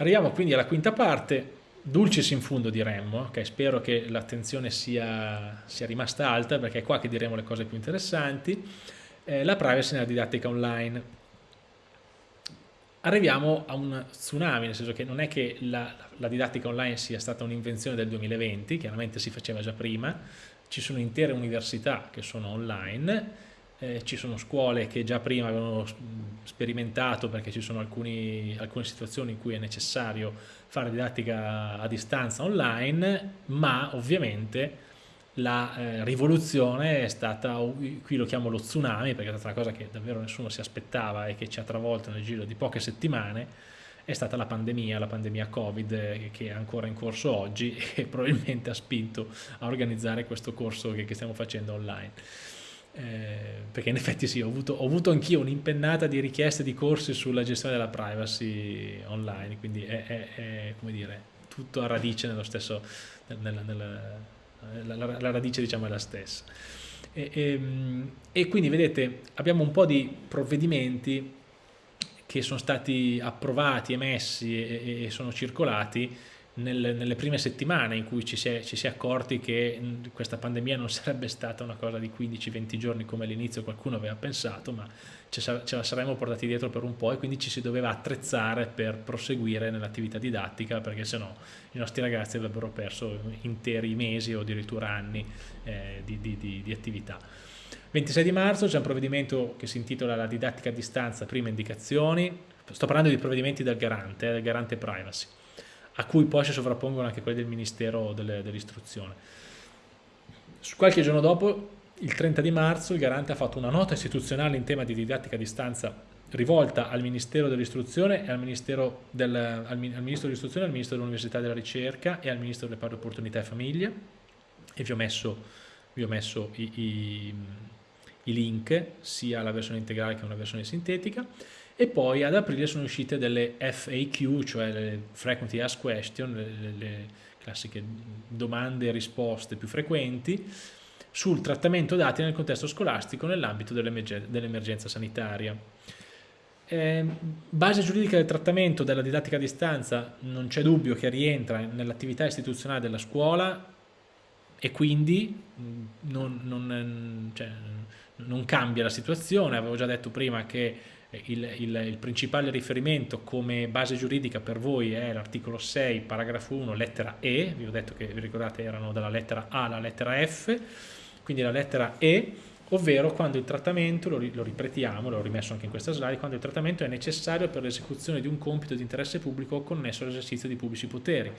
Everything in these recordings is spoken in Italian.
arriviamo quindi alla quinta parte, dulcis in fundo diremmo, okay, spero che l'attenzione sia, sia, rimasta alta perché è qua che diremo le cose più interessanti, eh, la privacy nella didattica online. Arriviamo a un tsunami, nel senso che non è che la, la didattica online sia stata un'invenzione del 2020, chiaramente si faceva già prima, ci sono intere università che sono online, eh, ci sono scuole che già prima avevano sperimentato perché ci sono alcuni, alcune situazioni in cui è necessario fare didattica a distanza online, ma ovviamente la eh, rivoluzione è stata, qui lo chiamo lo tsunami perché è stata una cosa che davvero nessuno si aspettava e che ci ha travolto nel giro di poche settimane, è stata la pandemia, la pandemia Covid eh, che è ancora in corso oggi e probabilmente ha spinto a organizzare questo corso che, che stiamo facendo online. Eh, perché in effetti sì, ho avuto, ho avuto anch'io un'impennata di richieste di corsi sulla gestione della privacy online, quindi è, è, è come dire, tutto a radice nello stesso, nella, nella, la, la, la, radice diciamo è la stessa. E, e, ehm, e quindi vedete abbiamo un po' di provvedimenti che sono stati approvati, emessi e, e sono circolati nel, nelle prime settimane in cui ci si, è, ci si, è, accorti che questa pandemia non sarebbe stata una cosa di 15-20 giorni come all'inizio qualcuno aveva pensato, ma ce, ce, la saremmo portati dietro per un po' e quindi ci si doveva attrezzare per proseguire nell'attività didattica perché sennò i nostri ragazzi avrebbero perso interi mesi o addirittura anni eh, di, di, di, di attività. 26 di marzo c'è un provvedimento che si intitola la didattica a distanza, prime indicazioni, sto parlando di provvedimenti del garante, eh, del garante privacy a cui poi si sovrappongono anche quelli del Ministero dell'Istruzione. Qualche giorno dopo, il 30 di marzo, il Garante ha fatto una nota istituzionale in tema di didattica a distanza rivolta al Ministero dell'Istruzione e al del, al, al Ministro dell'Istruzione, al Ministro dell'Università e della Ricerca e al Ministro delle Pari Opportunità e Famiglie e vi ho messo, vi ho messo i, i, i link sia alla versione integrale che alla versione sintetica e poi ad aprile sono uscite delle FAQ, cioè le Frequently Asked Question, le, le, classiche domande e risposte più frequenti, sul trattamento dati nel contesto scolastico nell'ambito dell'emergenza sanitaria. Eh, base giuridica del trattamento della didattica a distanza non c'è dubbio che rientra nell'attività istituzionale della scuola e quindi non, non, cioè, non cambia la situazione, avevo già detto prima che il, il, il, principale riferimento come base giuridica per voi è l'articolo 6, paragrafo 1, lettera E, vi ho detto che vi ricordate erano dalla lettera A alla lettera F, quindi la lettera E, ovvero quando il trattamento, lo, lo ripetiamo, l'ho rimesso anche in questa slide, quando il trattamento è necessario per l'esecuzione di un compito di interesse pubblico connesso all'esercizio di pubblici poteri,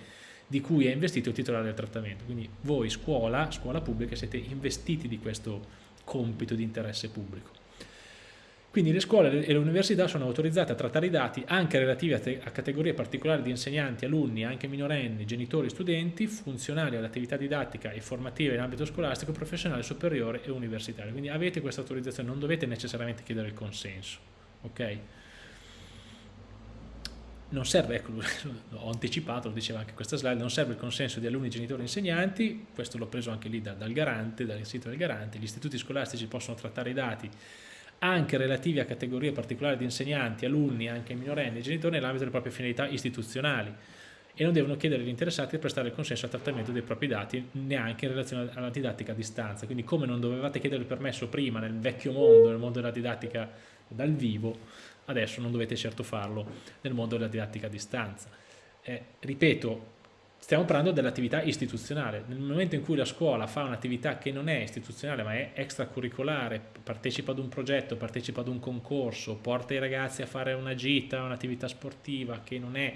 di cui è investito il titolare del trattamento. Quindi voi, scuola, scuola pubblica, siete investiti di questo compito di interesse pubblico. Quindi le scuole e le università sono autorizzate a trattare i dati anche relativi a, a categorie particolari di insegnanti, alunni, anche minorenni, genitori, studenti, funzionali all'attività didattica e formativa in ambito scolastico, professionale, superiore e universitario. Quindi avete questa autorizzazione, non dovete necessariamente chiedere il consenso. Ok? Non serve, ecco, ho anticipato, lo diceva anche questa slide, non serve il consenso di alunni, genitori e insegnanti, questo l'ho preso anche lì da, dal garante, dal sito del garante, gli istituti scolastici possono trattare i dati anche relativi a categorie particolari di insegnanti, alunni, anche minorenni e genitori nell'ambito delle proprie finalità istituzionali e non devono chiedere agli interessati di prestare il consenso al trattamento dei propri dati neanche in relazione alla didattica a distanza. Quindi come non dovevate chiedere il permesso prima nel vecchio mondo, nel mondo della didattica dal vivo, adesso non dovete certo farlo nel mondo della didattica a distanza. Eh, ripeto, stiamo parlando dell'attività istituzionale. Nel momento in cui la scuola fa un'attività che non è istituzionale ma è extracurricolare, partecipa ad un progetto, partecipa ad un concorso, porta i ragazzi a fare una gita, un'attività sportiva che non, è,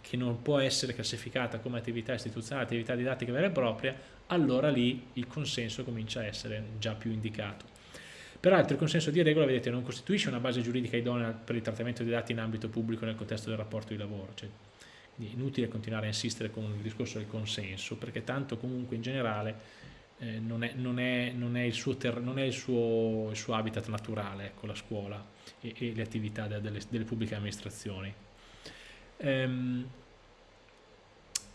che non può essere classificata come attività istituzionale, attività didattica vera e propria, allora lì il consenso comincia a essere già più indicato. Peraltro il consenso di regola, vedete, non costituisce una base giuridica idonea per il trattamento dei dati in ambito pubblico nel contesto del rapporto di lavoro, cioè è inutile continuare a insistere con il discorso del consenso, perché tanto comunque in generale eh, non, è, non, è, non, è, il suo, non è il suo, il suo habitat naturale, ecco, la scuola e, e le attività de, delle, delle, pubbliche amministrazioni. Ehm,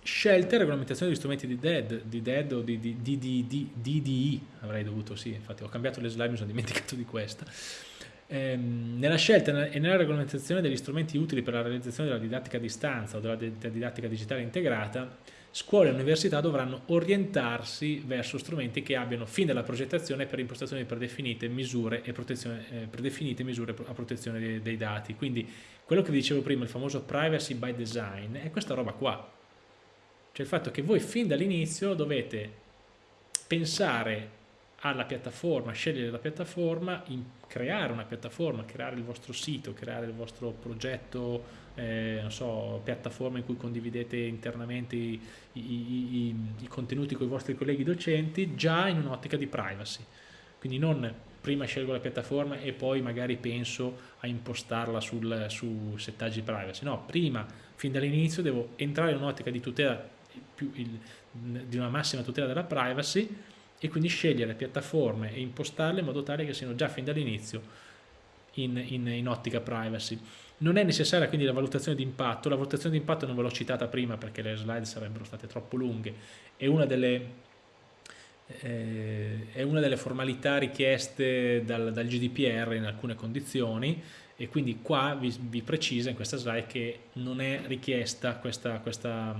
scelte e regolamentazione degli strumenti di DED, di DED o di, di, di, di, DDI, avrei dovuto, sì, infatti ho cambiato le slide, mi sono dimenticato di questa Ehm, nella scelta e nella regolamentazione degli strumenti utili per la realizzazione della didattica a distanza o della, della didattica digitale integrata, scuole e università dovranno orientarsi verso strumenti che abbiano fin dalla progettazione per impostazioni predefinite misure, e protezione, eh, predefinite misure a protezione dei, dei, dati. Quindi quello che vi dicevo prima, il famoso privacy by design, è questa roba qua. Cioè il fatto che voi fin dall'inizio dovete pensare alla piattaforma, scegliere la piattaforma, creare una piattaforma, creare il vostro sito, creare il vostro progetto, eh, non so, piattaforma in cui condividete internamente i, i, i, i contenuti con i vostri colleghi docenti, già in un'ottica di privacy. Quindi non prima scelgo la piattaforma e poi magari penso a impostarla sul, su settaggi privacy. No, prima, fin dall'inizio, devo entrare in un'ottica di tutela, più il, di una massima tutela della privacy e quindi scegliere piattaforme e impostarle in modo tale che siano già fin dall'inizio in, in, in, ottica privacy. Non è necessaria quindi la valutazione di impatto, la valutazione di impatto non ve l'ho citata prima perché le slide sarebbero state troppo lunghe, è una delle, eh, è una delle formalità richieste dal, dal, GDPR in alcune condizioni e quindi qua vi, vi, precisa in questa slide che non è richiesta questa, questa,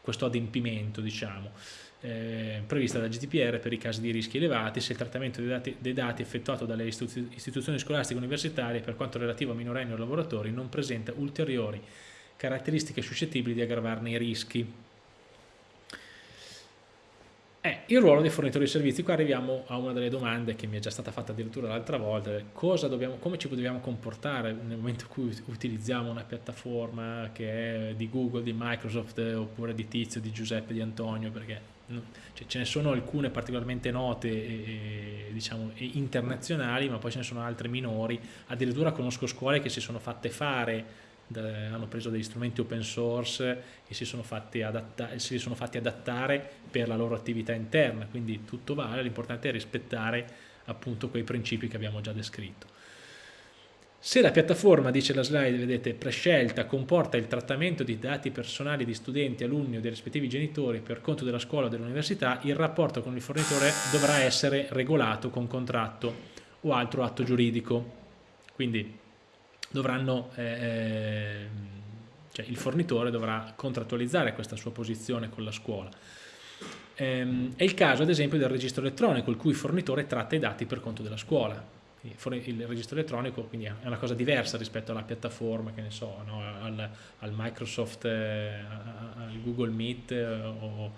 questo adempimento diciamo eh, prevista dal GDPR per i casi di rischi elevati se il trattamento dei dati, dei dati effettuato dalle istituzioni scolastiche universitarie per quanto relativo a minorenni o lavoratori non presenta ulteriori caratteristiche suscettibili di aggravarne i rischi. Eh, il ruolo dei fornitori di servizi, qua arriviamo a una delle domande che mi è già stata fatta addirittura l'altra volta, dobbiamo, come ci dobbiamo comportare nel momento in cui utilizziamo una piattaforma che è di Google, di Microsoft oppure di Tizio, di Giuseppe, di Antonio, perché cioè, ce ne sono alcune particolarmente note e, diciamo, e internazionali, ma poi ce ne sono altre minori. Addirittura conosco scuole che si sono fatte fare, hanno preso degli strumenti open source e si sono, fatti si sono fatti adattare per la loro attività interna, quindi tutto vale, l'importante è rispettare appunto quei principi che abbiamo già descritto. Se la piattaforma, dice la slide, vedete, prescelta, comporta il trattamento di dati personali di studenti, alunni o dei rispettivi genitori per conto della scuola o dell'università, il rapporto con il fornitore dovrà essere regolato con contratto o altro atto giuridico. Quindi dovranno, eh, ehm, cioè il fornitore dovrà contrattualizzare questa sua posizione con la scuola. Ehm, è il caso ad esempio del registro elettronico, il cui fornitore tratta i dati per conto della scuola il registro elettronico quindi è una cosa diversa rispetto alla piattaforma che ne so no? al, al, Microsoft eh, al Google Meet eh, o,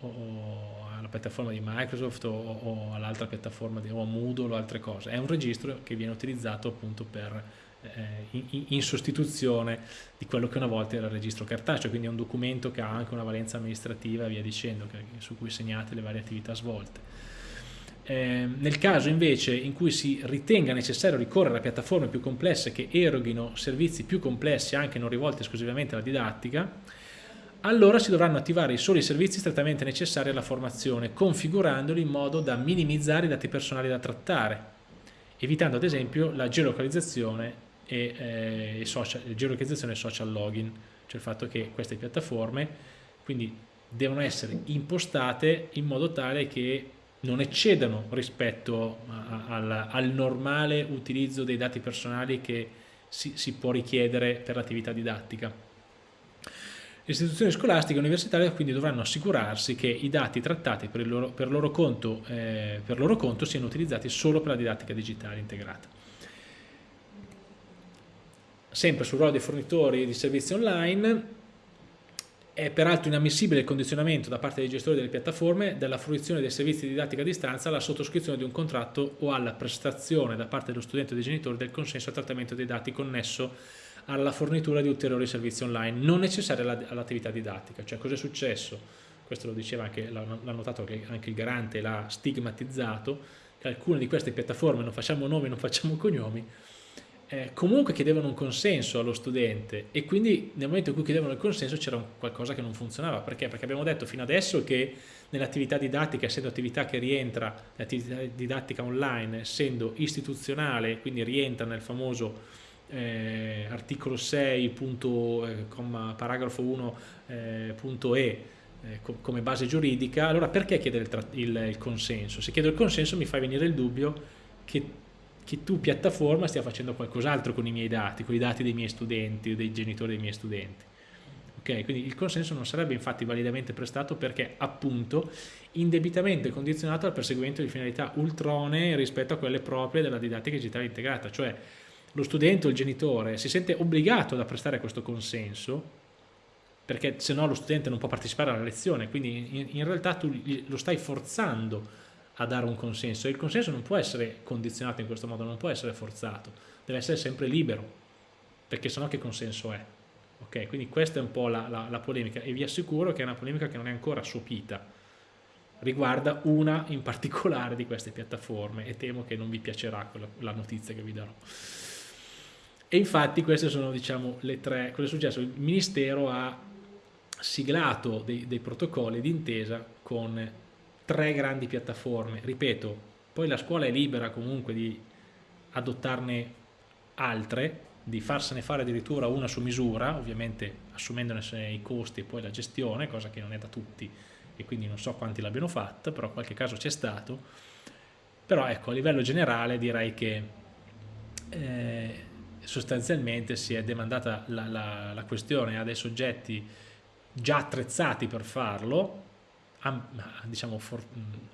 o, alla piattaforma di Microsoft o, o all'altra piattaforma di, o a Moodle o altre cose è un registro che viene utilizzato appunto per eh, in, in, sostituzione di quello che una volta era il registro cartaceo quindi è un documento che ha anche una valenza amministrativa e via dicendo che, su cui segnate le varie attività svolte eh, nel caso invece in cui si ritenga necessario ricorrere a piattaforme più complesse che eroghino servizi più complessi anche non rivolti esclusivamente alla didattica, allora si dovranno attivare i soli servizi strettamente necessari alla formazione, configurandoli in modo da minimizzare i dati personali da trattare, evitando ad esempio la geolocalizzazione e, eh, social, geolocalizzazione e social login, cioè il fatto che queste piattaforme quindi devono essere impostate in modo tale che non eccedano rispetto al, al, normale utilizzo dei dati personali che si, si può richiedere per l'attività didattica. Le istituzioni scolastiche e universitarie quindi dovranno assicurarsi che i dati trattati per, loro, per, loro conto, eh, per loro conto siano utilizzati solo per la didattica digitale integrata. Sempre sul ruolo dei fornitori di servizi online, è peraltro inammissibile il condizionamento da parte dei gestori delle piattaforme della fruizione dei servizi di didattica a distanza alla sottoscrizione di un contratto o alla prestazione da parte dello studente o dei genitori del consenso al trattamento dei dati connesso alla fornitura di ulteriori servizi online non necessari all'attività didattica. Cioè cosa è successo? Questo lo diceva anche, l'ha notato anche il garante, l'ha stigmatizzato, che alcune di queste piattaforme, non facciamo nomi, non facciamo cognomi, eh, comunque chiedevano un consenso allo studente e quindi nel momento in cui chiedevano il consenso c'era qualcosa che non funzionava. Perché? Perché abbiamo detto fino adesso che nell'attività didattica, essendo attività che rientra, l'attività didattica online, essendo istituzionale, quindi rientra nel famoso eh, articolo 6, punto, eh, paragrafo 1, eh, eh, come base giuridica, allora perché chiedere il, il, il consenso? Se chiedo il consenso mi fa venire il dubbio che che tu piattaforma stia facendo qualcos'altro con i miei dati, con i dati dei miei studenti o dei genitori dei miei studenti. Okay? Quindi il consenso non sarebbe infatti validamente prestato perché appunto indebitamente condizionato al perseguimento di finalità ultronee rispetto a quelle proprie della didattica digitale integrata, cioè lo studente o il genitore si sente obbligato a prestare questo consenso perché se no lo studente non può partecipare alla lezione, quindi in, in realtà tu lo stai forzando a dare un consenso e il consenso non può essere condizionato in questo modo, non può essere forzato, deve essere sempre libero, perché sennò che consenso è? Ok, quindi questa è un po' la, la, la polemica e vi assicuro che è una polemica che non è ancora sopita, riguarda una in particolare di queste piattaforme e temo che non vi piacerà quella, la notizia che vi darò. E infatti queste sono diciamo le tre, cosa è successo? Il Ministero ha siglato dei, dei protocolli d'intesa con tre grandi piattaforme, ripeto, poi la scuola è libera comunque di adottarne altre, di farsene fare addirittura una su misura, ovviamente assumendone i costi e poi la gestione, cosa che non è da tutti e quindi non so quanti l'abbiano fatta, però qualche caso c'è stato. Però ecco, a livello generale direi che eh, sostanzialmente si è demandata la, la, la questione a dei soggetti già attrezzati per farlo, diciamo for,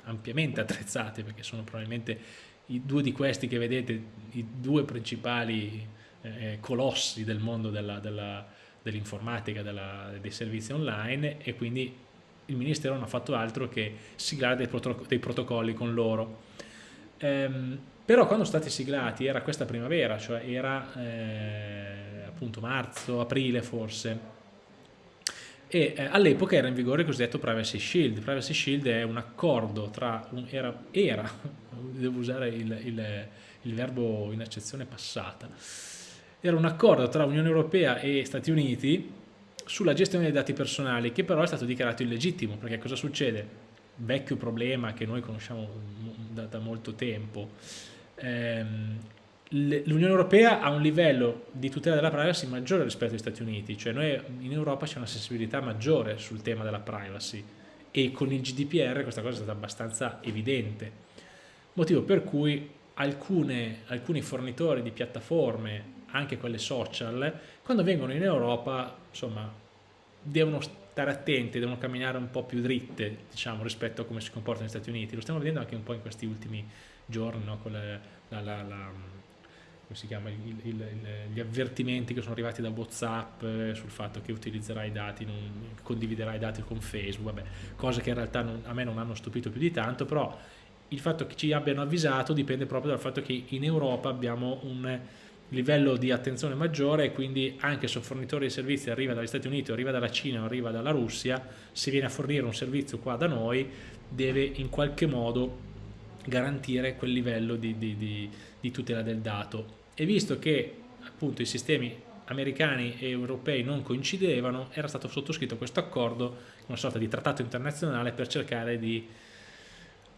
ampiamente attrezzati perché sono probabilmente i due di questi che vedete, i due principali eh, colossi del mondo dell'informatica, dell dei servizi online e quindi il Ministero non ha fatto altro che siglare dei, dei protocolli con loro. Ehm, però quando sono stati siglati era questa primavera, cioè era eh, appunto marzo, aprile forse, e eh, all'epoca era in vigore il cosiddetto Privacy Shield. Privacy Shield è un accordo tra, un, era, era, devo usare il, il, il verbo in accezione passata, era un accordo tra Unione Europea e Stati Uniti sulla gestione dei dati personali che però è stato dichiarato illegittimo perché cosa succede? Vecchio problema che noi conosciamo da, da molto tempo. Ehm, L'Unione Europea ha un livello di tutela della privacy maggiore rispetto agli Stati Uniti, cioè noi in Europa c'è una sensibilità maggiore sul tema della privacy e con il GDPR questa cosa è stata abbastanza evidente, motivo per cui alcune, alcuni fornitori di piattaforme anche quelle social, quando vengono in Europa, insomma, devono stare attenti, devono camminare un po' più dritte, diciamo, rispetto a come si comportano negli Stati Uniti. Lo stiamo vedendo anche un po' in questi ultimi giorni, no? con la, la, la, come si chiama, il, il, gli avvertimenti che sono arrivati da Whatsapp eh, sul fatto che utilizzerai i dati, non, condividerai i dati con Facebook, vabbè, cose che in realtà non, a me non hanno stupito più di tanto, però il fatto che ci abbiano avvisato dipende proprio dal fatto che in Europa abbiamo un livello di attenzione maggiore e quindi anche se un fornitore di servizi arriva dagli Stati Uniti arriva dalla Cina arriva dalla Russia, se viene a fornire un servizio qua da noi deve in qualche modo garantire quel livello di, di, di, di tutela del dato. E visto che appunto i sistemi americani e europei non coincidevano era stato sottoscritto questo accordo una sorta di trattato internazionale per cercare di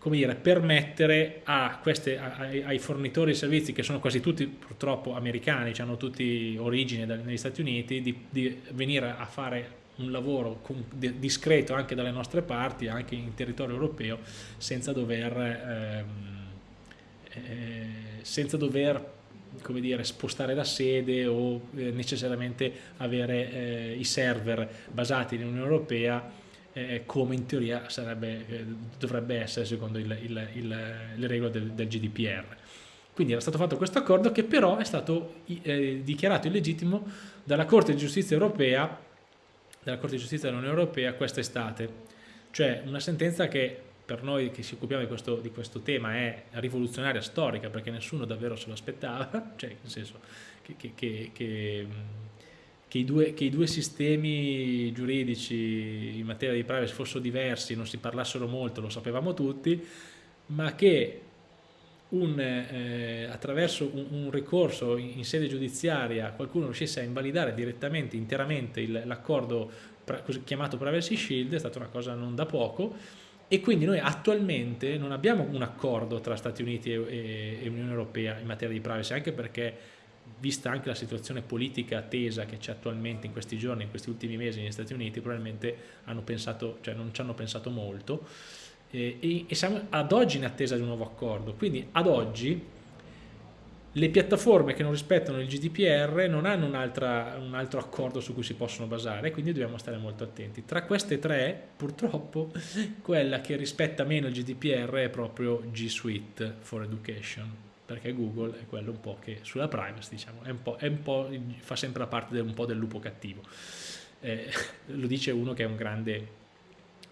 come dire, permettere queste, ai, ai, fornitori di servizi che sono quasi tutti purtroppo americani, cioè hanno tutti origine negli Stati Uniti, di, di venire a fare un lavoro discreto anche dalle nostre parti, anche in territorio europeo, senza dover, ehm, eh, senza dover come dire, spostare la sede o eh, necessariamente avere eh, i server basati nell'Unione Europea eh, come in teoria sarebbe, eh, dovrebbe essere secondo il, il, il, le regole del, del, GDPR. Quindi era stato fatto questo accordo che però è stato eh, dichiarato illegittimo dalla Corte di Giustizia Europea, dalla Corte di Giustizia dell'Unione Europea quest'estate. Cioè una sentenza che per noi che ci occupiamo di questo, di questo, tema è rivoluzionaria storica perché nessuno davvero se lo aspettava, cioè nel senso che, che che i, due, che i due sistemi giuridici in materia di privacy fossero diversi, non si parlassero molto, lo sapevamo tutti, ma che un, eh, attraverso un, un, ricorso in, in, sede giudiziaria qualcuno riuscisse a invalidare direttamente, interamente l'accordo chiamato Privacy Shield è stata una cosa non da poco e quindi noi attualmente non abbiamo un accordo tra Stati Uniti e, e, Unione Europea in materia di privacy, anche perché vista anche la situazione politica tesa che c'è attualmente in questi giorni, in questi ultimi mesi negli Stati Uniti, probabilmente hanno pensato, cioè non ci hanno pensato molto e, e, siamo ad oggi in attesa di un nuovo accordo. Quindi ad oggi le piattaforme che non rispettano il GDPR non hanno un, un, altro accordo su cui si possono basare, quindi dobbiamo stare molto attenti. Tra queste tre, purtroppo, quella che rispetta meno il GDPR è proprio G Suite for Education, perché Google è quello un po' che sulla privacy diciamo, è un po', è un po', fa sempre la parte del, del lupo cattivo. Eh, lo dice uno che è un grande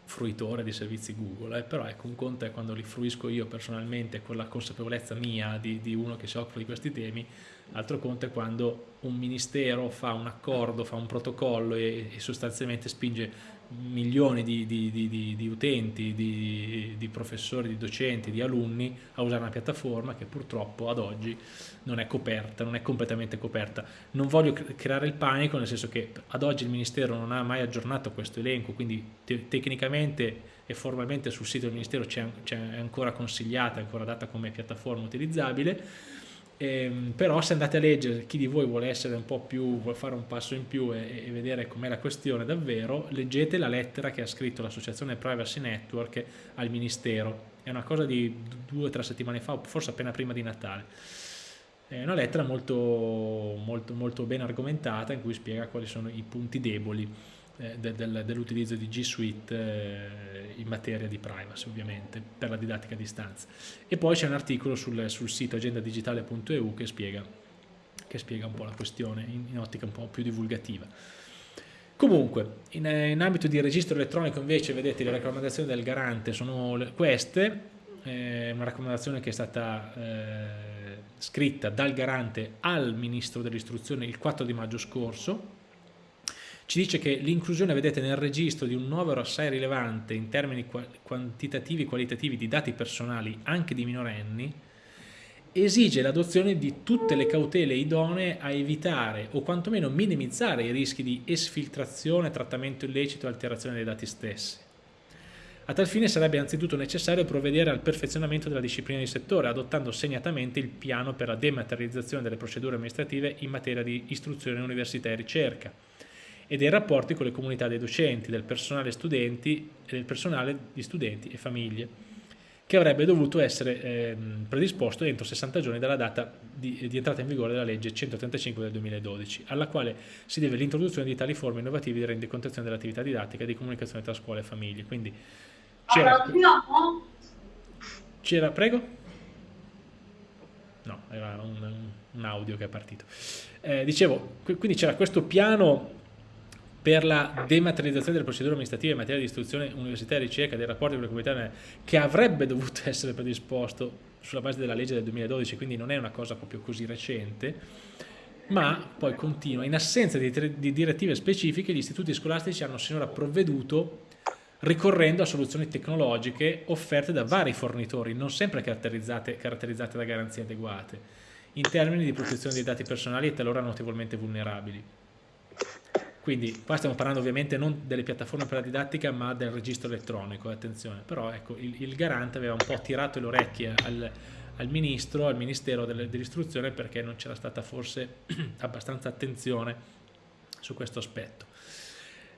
fruitore di servizi Google, eh, però ecco un conto è quando li fruisco io personalmente con la consapevolezza mia di, di uno che si occupa di questi temi, altro conto è quando un ministero fa un accordo, fa un protocollo e, e sostanzialmente spinge milioni di, di, di, di utenti, di, professori, di docenti, di alunni a usare una piattaforma che purtroppo ad oggi non è coperta, non è completamente coperta. Non voglio creare il panico, nel senso che ad oggi il Ministero non ha mai aggiornato questo elenco, quindi te tecnicamente e formalmente sul sito del Ministero c'è ancora consigliata, è ancora data come piattaforma utilizzabile, eh, però se andate a leggere, chi di voi vuole essere un po' più, vuole fare un passo in più e, e vedere com'è la questione davvero, leggete la lettera che ha scritto l'associazione Privacy Network al Ministero, è una cosa di due o tre settimane fa, forse appena prima di Natale. È una lettera molto, molto, molto ben argomentata in cui spiega quali sono i punti deboli dell'utilizzo di G Suite eh, in materia di privacy ovviamente per la didattica a distanza. E poi c'è un articolo sul, sul sito agendadigitale.eu che spiega, che spiega un po' la questione in, in ottica un po' più divulgativa. Comunque, in, in, ambito di registro elettronico invece, vedete, le raccomandazioni del garante sono queste, eh, una raccomandazione che è stata eh, scritta dal garante al Ministro dell'Istruzione il 4 di maggio scorso, ci dice che l'inclusione, vedete, nel registro di un numero assai rilevante in termini quantitativi e qualitativi di dati personali anche di minorenni esige l'adozione di tutte le cautele idonee a evitare o quantomeno minimizzare i rischi di esfiltrazione, trattamento illecito e alterazione dei dati stessi. A tal fine sarebbe anzitutto necessario provvedere al perfezionamento della disciplina di settore, adottando segnatamente il piano per la dematerializzazione delle procedure amministrative in materia di istruzione, università e ricerca, e dei rapporti con le comunità dei docenti, del personale, studenti, e del personale di studenti e famiglie, che avrebbe dovuto essere eh, predisposto entro 60 giorni dalla data di, di, entrata in vigore della legge 135 del 2012, alla quale si deve l'introduzione di tali forme innovative di rendicontazione dell'attività didattica e di comunicazione tra scuole e famiglie. Quindi c'era... C'era, prego? No, era un, un, audio che è partito. Eh, dicevo, quindi c'era questo piano per la dematerializzazione delle procedure amministrative in materia di istruzione, università e ricerca dei rapporti con le comunità che avrebbe dovuto essere predisposto sulla base della legge del 2012, quindi non è una cosa proprio così recente, ma poi continua. In assenza di, di direttive specifiche, gli istituti scolastici hanno sinora provveduto ricorrendo a soluzioni tecnologiche offerte da vari fornitori, non sempre caratterizzate, caratterizzate da garanzie adeguate, in termini di protezione dei dati personali e talora notevolmente vulnerabili. Quindi qua stiamo parlando ovviamente non delle piattaforme per la didattica ma del registro elettronico, attenzione, però ecco il, il garante aveva un po' tirato le orecchie al, al ministro, al ministero dell'istruzione perché non c'era stata forse abbastanza attenzione su questo aspetto.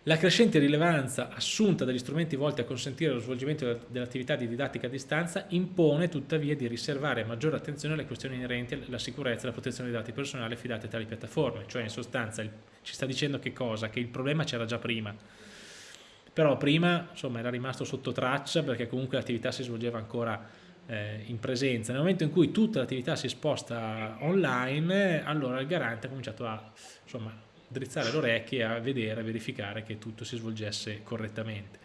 La crescente rilevanza assunta dagli strumenti volti a consentire lo svolgimento dell'attività di didattica a distanza impone tuttavia di riservare maggiore attenzione alle questioni inerenti alla sicurezza e alla protezione dei dati personali affidati a tali piattaforme, cioè in sostanza ci sta dicendo che cosa? Che il problema c'era già prima, però prima insomma, era rimasto sotto traccia perché comunque l'attività si svolgeva ancora eh, in presenza. Nel momento in cui tutta l'attività si sposta online, allora il garante ha cominciato a insomma, drizzare le orecchie a vedere, a verificare che tutto si svolgesse correttamente.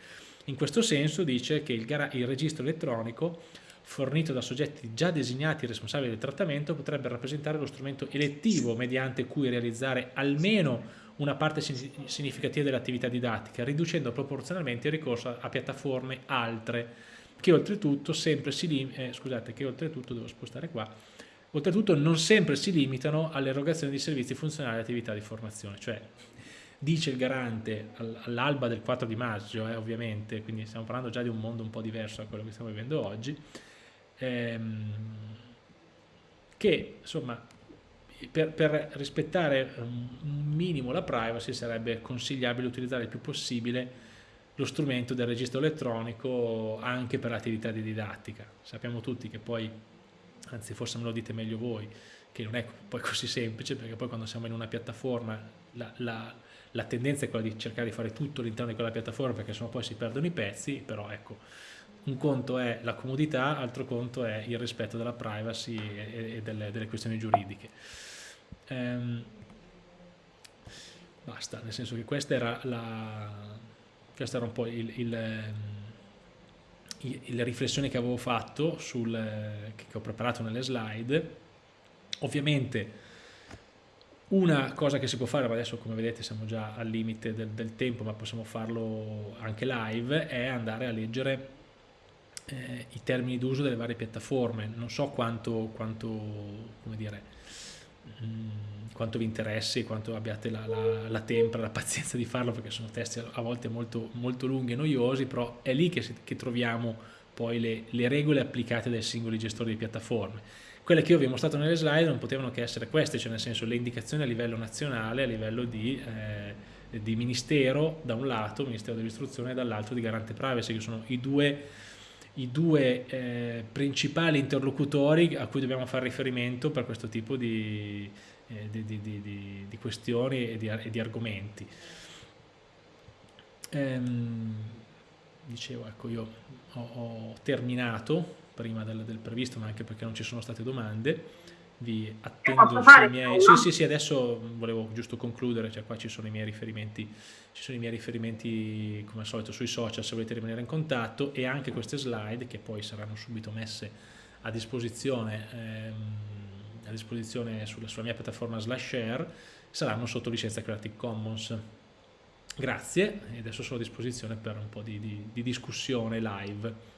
In questo senso dice che il, il registro elettronico fornito da soggetti già designati responsabili del trattamento potrebbe rappresentare lo strumento elettivo mediante cui realizzare almeno una parte significativa dell'attività didattica, riducendo proporzionalmente il ricorso a piattaforme altre, che oltretutto sempre si eh, scusate, che oltretutto devo spostare qua, Oltretutto non sempre si limitano all'erogazione di servizi funzionali e attività di formazione, cioè dice il garante all'alba del 4 di maggio, eh, ovviamente, quindi stiamo parlando già di un mondo un po' diverso da quello che stiamo vivendo oggi, ehm, che insomma per, per, rispettare un minimo la privacy sarebbe consigliabile utilizzare il più possibile lo strumento del registro elettronico anche per l'attività di didattica. Sappiamo tutti che poi anzi forse me lo dite meglio voi, che non è poi così semplice perché poi quando siamo in una piattaforma la, la, la tendenza è quella di cercare di fare tutto all'interno di quella piattaforma perché sennò poi si perdono i pezzi, però ecco, un conto è la comodità, altro conto è il rispetto della privacy e, e delle, delle, questioni giuridiche. Ehm, basta, nel senso che questa era, la, questa era un po' il, il, il, le riflessioni che avevo fatto, sul, che ho preparato nelle slide. Ovviamente una cosa che si può fare, ma adesso come vedete siamo già al limite del, del tempo, ma possiamo farlo anche live, è andare a leggere eh, i termini d'uso delle varie piattaforme. Non so quanto, quanto, dire, mh, mm, quanto vi interessi, quanto abbiate la, la, la, tempra, la pazienza di farlo, perché sono testi a volte molto, molto lunghi e noiosi, però è lì che, che troviamo poi le, le regole applicate dai singoli gestori di piattaforme. Quelle che io vi ho mostrato nelle slide non potevano che essere queste, cioè nel senso le indicazioni a livello nazionale, a livello di, eh, di ministero da un lato, Ministero dell'Istruzione, e dall'altro di Garante Privacy, che sono i due, i due eh, principali interlocutori a cui dobbiamo fare riferimento per questo tipo di, eh, di, di, di questioni e di, e di argomenti. Ehm, dicevo, ecco, io ho, ho terminato prima del, del, previsto, ma anche perché non ci sono state domande. Vi attendo sui miei... Sì, sì, sì, adesso volevo giusto concludere, cioè qua ci sono i miei riferimenti, ci sono i miei riferimenti come al solito sui social se volete rimanere in contatto e anche queste slide che poi saranno subito messe a disposizione, ehm, a disposizione sulla, sulla mia piattaforma slash share saranno sotto licenza Creative Commons. Grazie e adesso sono a disposizione per un po' di, di, di discussione live.